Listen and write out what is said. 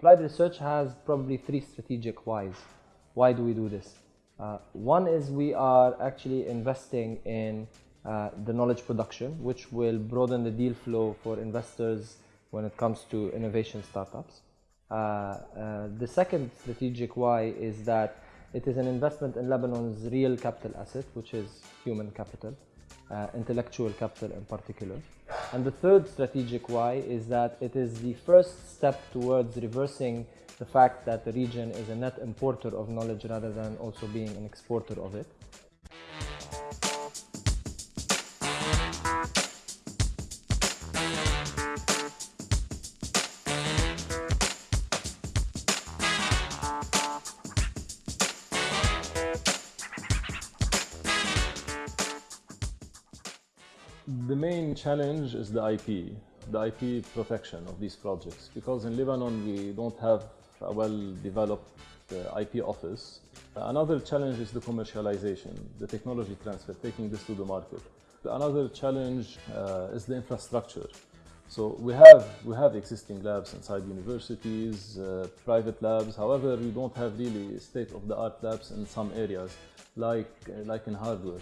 applied research has probably three strategic whys. Why do we do this? Uh, one is we are actually investing in uh, the knowledge production, which will broaden the deal flow for investors when it comes to innovation startups. Uh, uh, the second strategic why is that it is an investment in Lebanon's real capital asset, which is human capital, uh, intellectual capital in particular. And the third strategic why is that it is the first step towards reversing the fact that the region is a net importer of knowledge rather than also being an exporter of it. The main challenge is the IP, the IP protection of these projects, because in Lebanon we don't have a well-developed uh, IP office. Another challenge is the commercialization, the technology transfer, taking this to the market. Another challenge uh, is the infrastructure. So we have, we have existing labs inside universities, uh, private labs. However, we don't have really state-of-the-art labs in some areas, like, like in hardware.